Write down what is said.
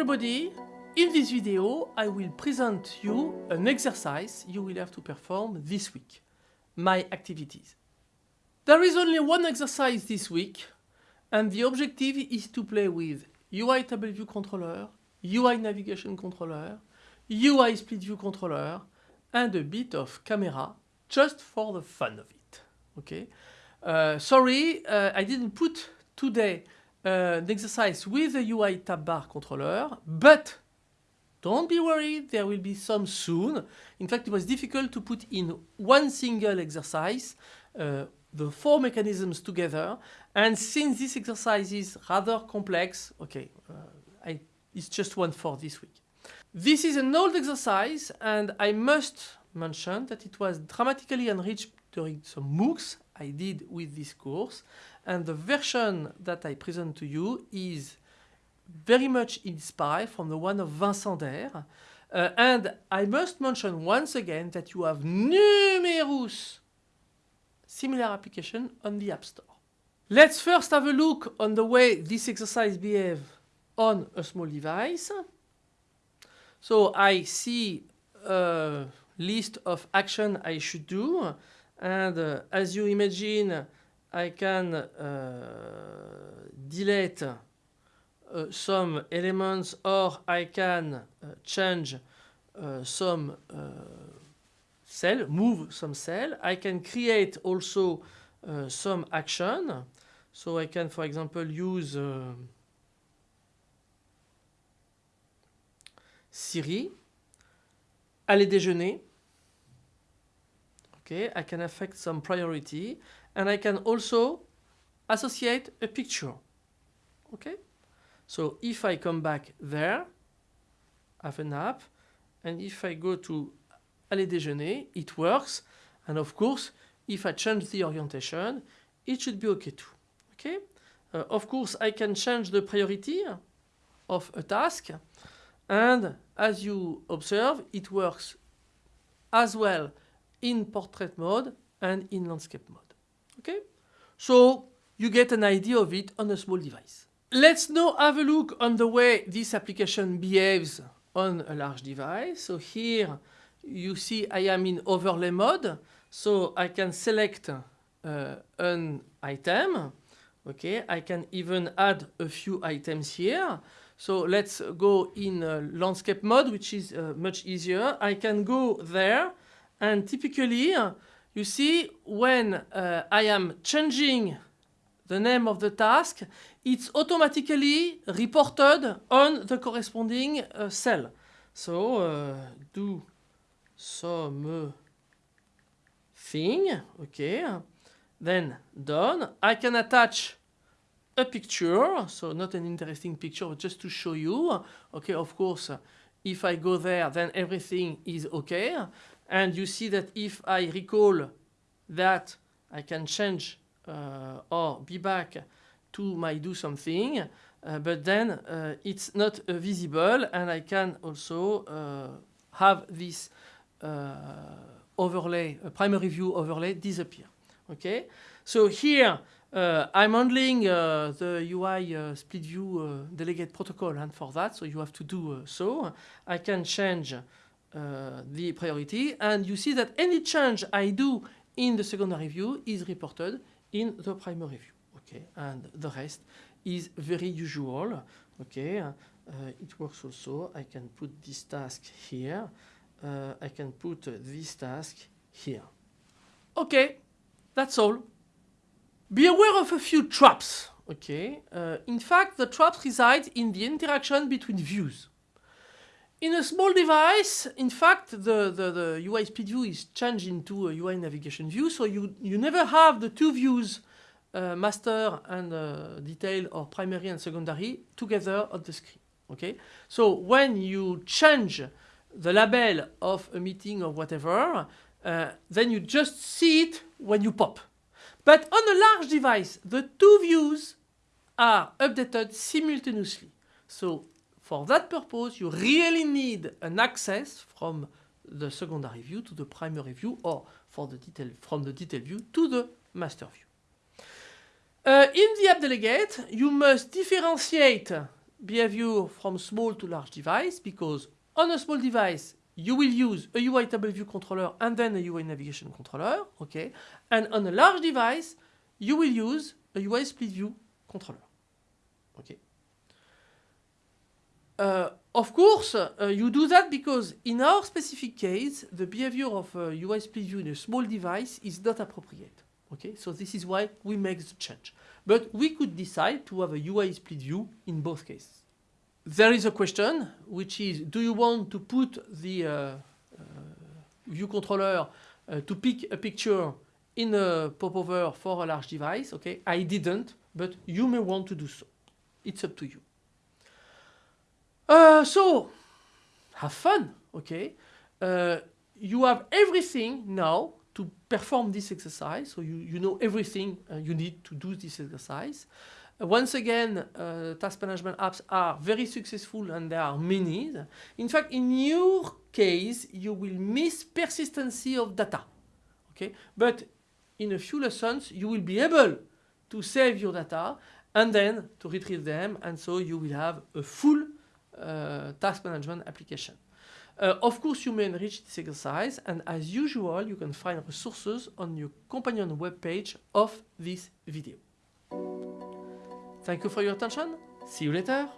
everybody, in this video I will present you an exercise you will have to perform this week, my activities. There is only one exercise this week and the objective is to play with UI table view controller, UI navigation controller, UI split view controller and a bit of camera just for the fun of it. Okay. Uh, sorry, uh, I didn't put today uh, an exercise with the UI tab bar controller, but don't be worried, there will be some soon. In fact, it was difficult to put in one single exercise uh, the four mechanisms together. And since this exercise is rather complex, okay, uh, I, it's just one for this week. This is an old exercise and I must mention that it was dramatically enriched during some MOOCs I did with this course and the version that I present to you is very much inspired from the one of Vincent Daire. Uh, and I must mention once again that you have numerous similar applications on the App Store. Let's first have a look on the way this exercise behaves on a small device. So I see a list of action I should do and uh, as you imagine I can uh, delete uh, some elements or I can uh, change uh, some uh, cell, move some cell. I can create also some action. So I can for example use Siri, aller déjeuner. Okay, I can affect some priority and I can also associate a picture. Okay, so if I come back there, have an app, and if I go to aller déjeuner, it works. And of course, if I change the orientation, it should be okay too. Okay. Uh, of course, I can change the priority of a task, and as you observe, it works as well in portrait mode and in landscape mode. Okay? So you get an idea of it on a small device. Let's now have a look on the way this application behaves on a large device. So here you see I am in overlay mode. So I can select uh, an item. Okay, I can even add a few items here. So let's go in uh, landscape mode, which is uh, much easier. I can go there and typically you see when uh, I am changing the name of the task, it's automatically reported on the corresponding uh, cell. So uh, do some thing, okay, then done. I can attach a picture, so not an interesting picture, but just to show you. Okay, of course, if I go there, then everything is okay. And you see that if I recall that I can change uh, or be back to my do something, uh, but then uh, it's not uh, visible and I can also uh, have this uh, overlay, primary view overlay disappear. Okay, so here I'm handling the UI split view delegate protocol and for that, so you have to do so. I can change uh, the priority. And you see that any change I do in the secondary view is reported in the primary view okay? And the rest is very usual okay? Uh, it works also. I can put this task here. Uh, I can put this task here. Okay that's all. Be aware of a few traps okay? Uh, in fact the traps reside in the interaction between views in a small device, in fact, the, the, the UI split view is changed into a UI navigation view, so you, you never have the two views, uh, master and uh, detail or primary and secondary, together on the screen. Okay, so when you change the label of a meeting or whatever, uh, then you just see it when you pop. But on a large device, the two views are updated simultaneously. So for that purpose, you really need an access from the secondary view to the primary view or from the detail view to the master view. Uh, in the app delegate, you must differentiate behavior from small to large device because on a small device, you will use a UI table view controller and then a UI navigation controller, okay? And on a large device, you will use a UI split view controller, okay? Uh, of course, uh, you do that because in our specific case, the behavior of a UI split view in a small device is not appropriate. Okay, so this is why we make the change. But we could decide to have a UI split view in both cases. There is a question, which is, do you want to put the uh, uh, view controller uh, to pick a picture in a popover for a large device? Okay, I didn't, but you may want to do so. It's up to you. Uh, so, have fun, okay? Uh, you have everything now to perform this exercise. So you, you know everything uh, you need to do this exercise. Uh, once again, uh, task management apps are very successful and there are many. In fact, in your case, you will miss persistency of data. Okay, But in a few lessons, you will be able to save your data and then to retrieve them. And so you will have a full task management application. Uh, of course, you may enrich this exercise, and as usual, you can find resources on your companion webpage of this video. Thank you for your attention. See you later.